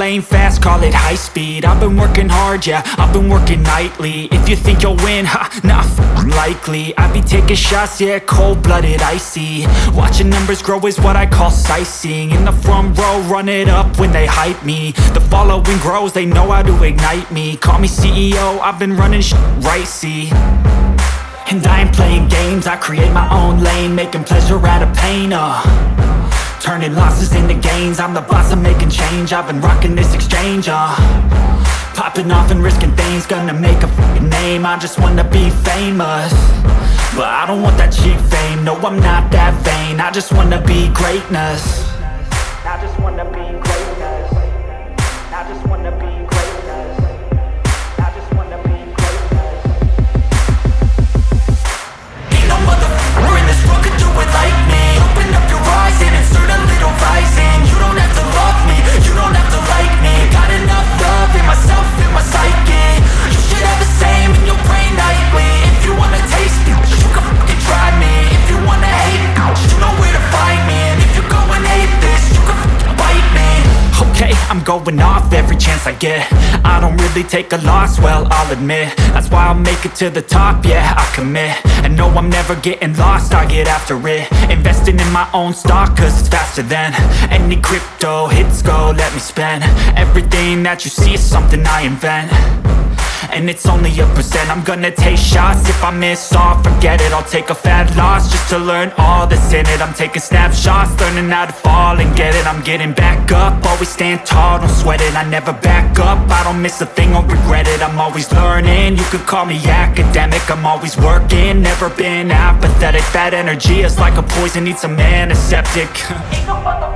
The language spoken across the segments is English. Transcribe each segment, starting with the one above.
Lane fast, call it high speed. I've been working hard, yeah, I've been working nightly. If you think you'll win, ha, not likely. I be taking shots, yeah, cold-blooded, icy. Watching numbers grow is what I call sightseeing. In the front row, run it up when they hype me. The following grows, they know how to ignite me. Call me CEO, I've been running sh right, see? And I ain't playing games, I create my own lane Making pleasure out of pain, uh Turning losses into gains. I'm the boss, I'm making change. I've been rocking this exchange, uh. Popping off and risking things. Gonna make a name. I just wanna be famous. But I don't want that cheap fame. No, I'm not that vain. I just wanna be greatness going off every chance I get. I don't really take a loss, well, I'll admit. That's why I'll make it to the top, yeah, I commit. And no, I'm never getting lost, I get after it. Investing in my own stock, cause it's faster than Any crypto hits go, let me spend. Everything that you see is something I invent and it's only a percent. I'm gonna take shots. If I miss all, forget it. I'll take a fat loss Just to learn all that's in it. I'm taking snapshots Learning how to fall and get it. I'm getting back up. Always stand tall, don't sweat it. I never back up. I don't miss a thing or regret it. I'm always learning. You could call me academic. I'm always working. Never been apathetic. That energy is like a poison. Needs some antiseptic. Ain't no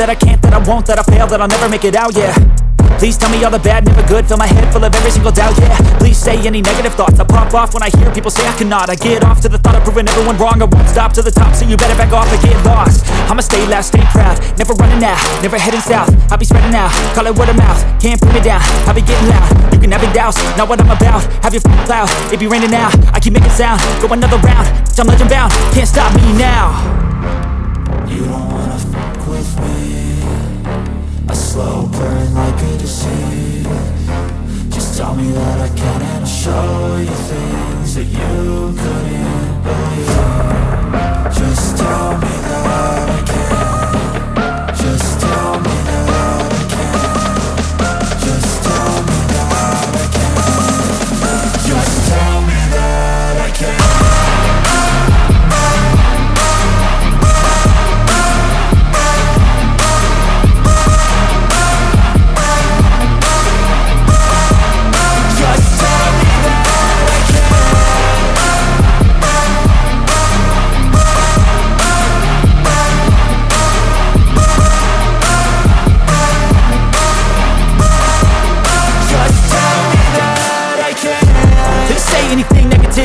that I can't, that I won't, that I fail, that I'll never make it out, yeah. Please tell me all the bad, never good, fill my head full of every single doubt, yeah. Please say any negative thoughts, I pop off when I hear people say I cannot. I get off to the thought of proving everyone wrong, I won't stop to the top, so you better back off and get lost. I'ma stay loud, stay proud, never running out, never heading south. I'll be spreading out, call it word of mouth, can't put me down, I'll be getting loud. You can have it douse, not what I'm about, have your f***ing cloud, it be raining now. I keep making sound, go another round, I'm legend bound, can't stop me now. You don't wanna fuck with me slow burn like a disease Just tell me that I can and I'll show you things that you couldn't believe. Just tell me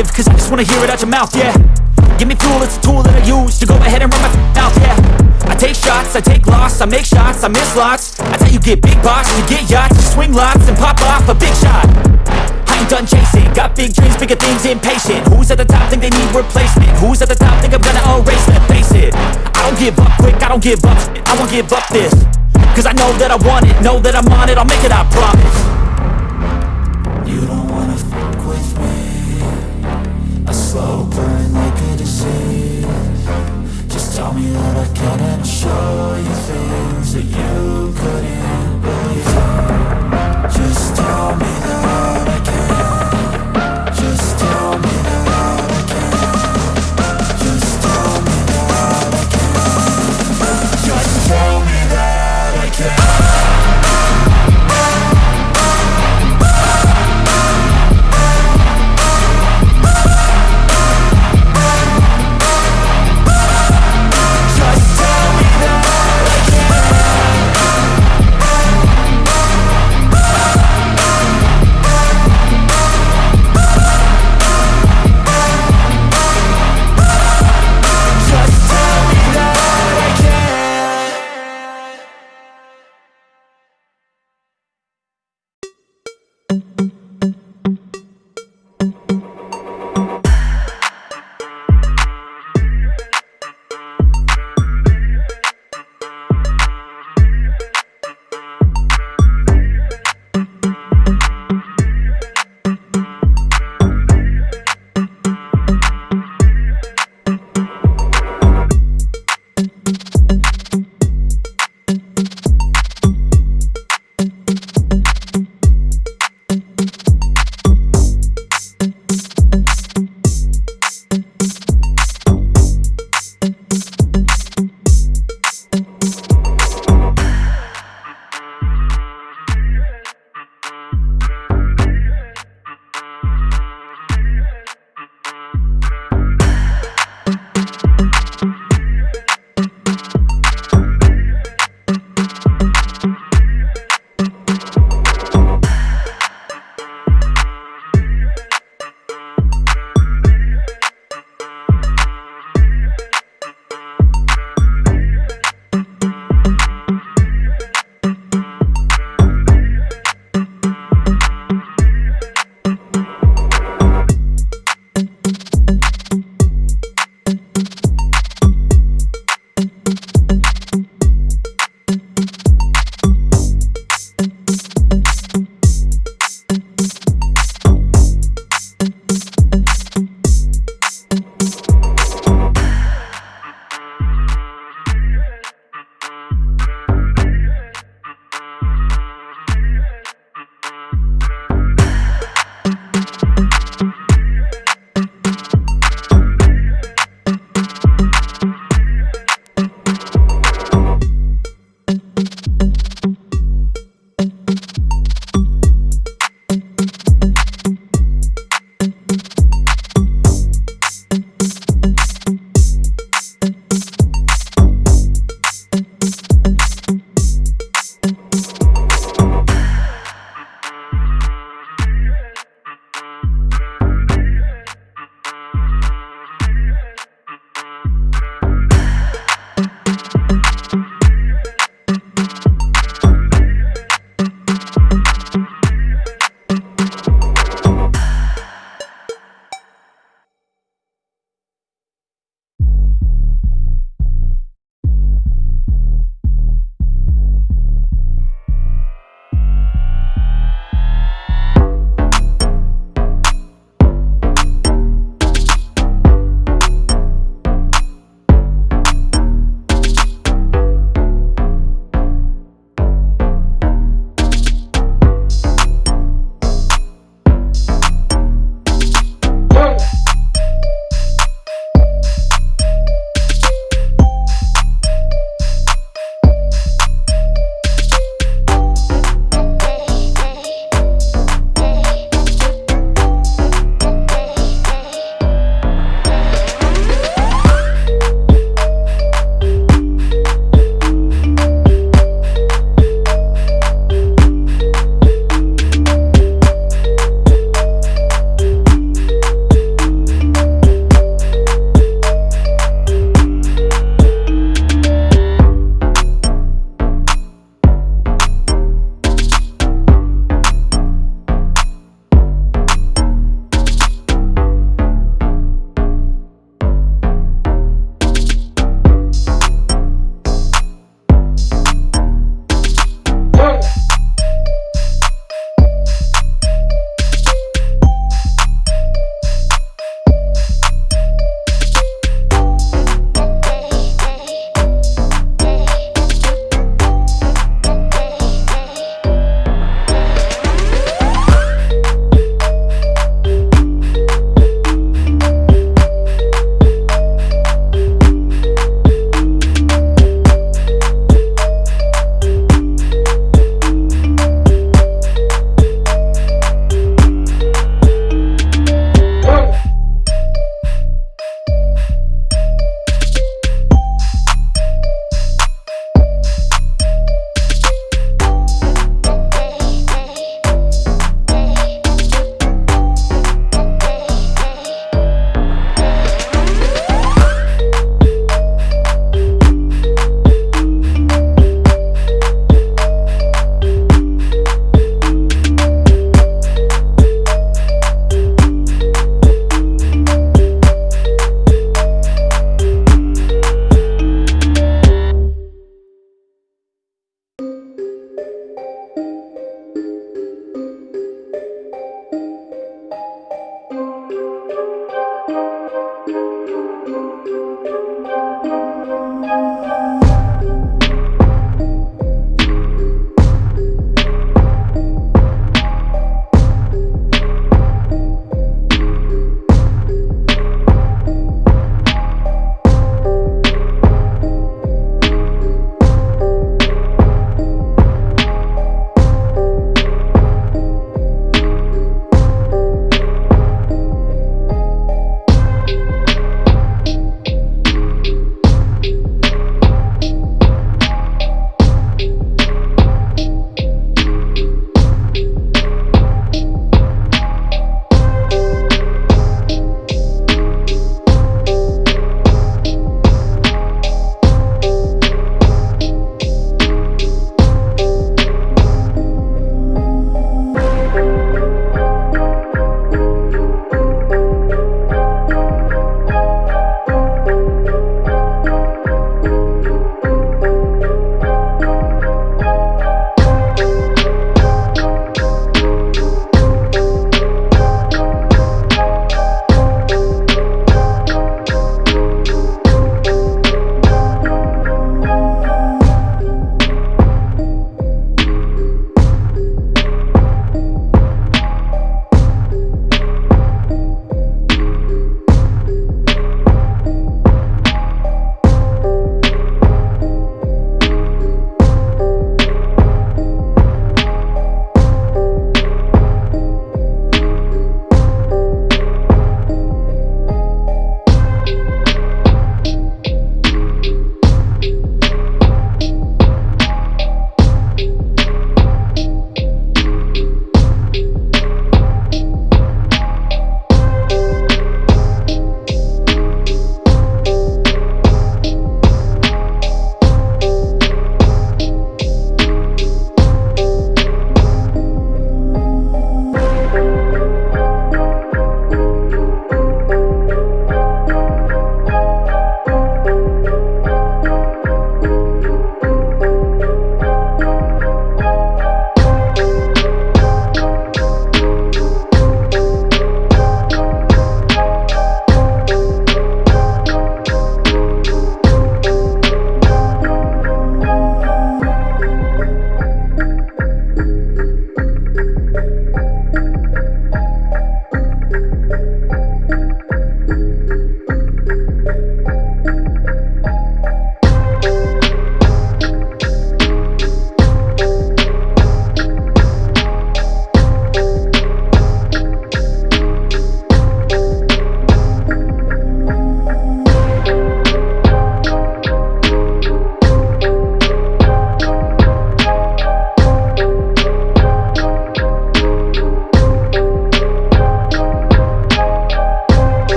negative, cause I just wanna hear it out your mouth, yeah. Give me fuel, it's a tool that I use to go ahead and run my mouth, yeah. I take shots, I take loss, I make shots, I miss lots. I tell you get big box, you get yachts, you swing lots and pop off a big shot. I ain't done chasing, got big dreams, bigger things, impatient. Who's at the top think they need replacement? Who's at the top think I'm gonna erase them? Face it, I don't give up quick, I don't give up I won't give up this. Cause I know that I want it, know that I'm on it, I'll make it, I promise A slow burn like a disease Just tell me that I can and show you things that you